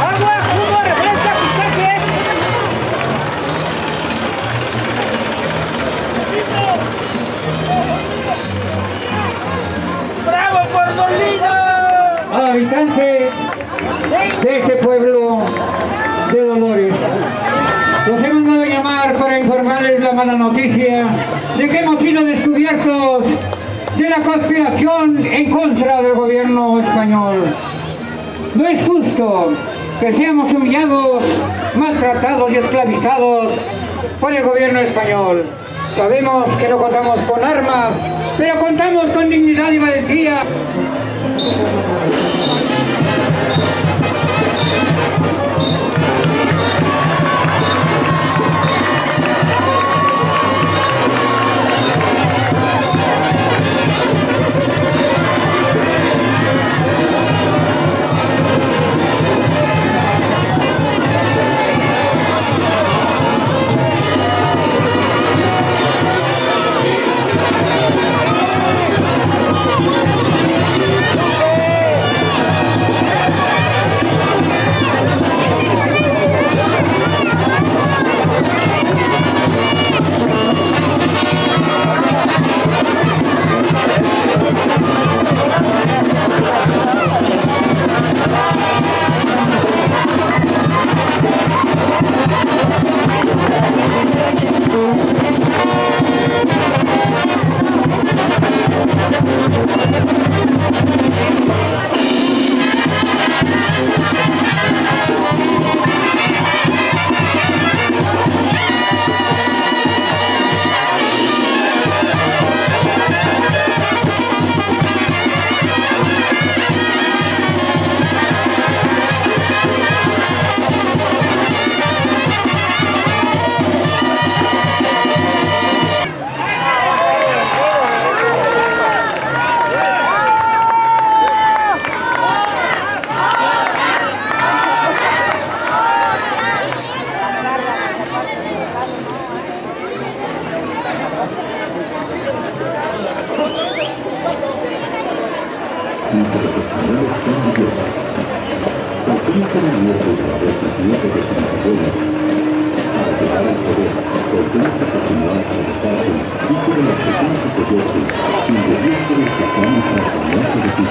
¡Agua, jugo! ¡Bravo por Molina! Habitantes de este pueblo de Dolores. Los hemos dado a llamar para informarles la mala noticia de que hemos sido descubiertos de la conspiración en contra del gobierno español. No es justo que seamos humillados, maltratados y esclavizados por el gobierno español. Sabemos que no contamos con armas, pero contamos con dignidad y valentía. Entre los españoles eran dioses. El príncipe de la nieto de su bisabuelo. Para llegar al poder, Cuauhtémoc asesinó a Tzalcáchil, hijo de la persona Zapoyochi, quien debía ser el titán tras la muerte de.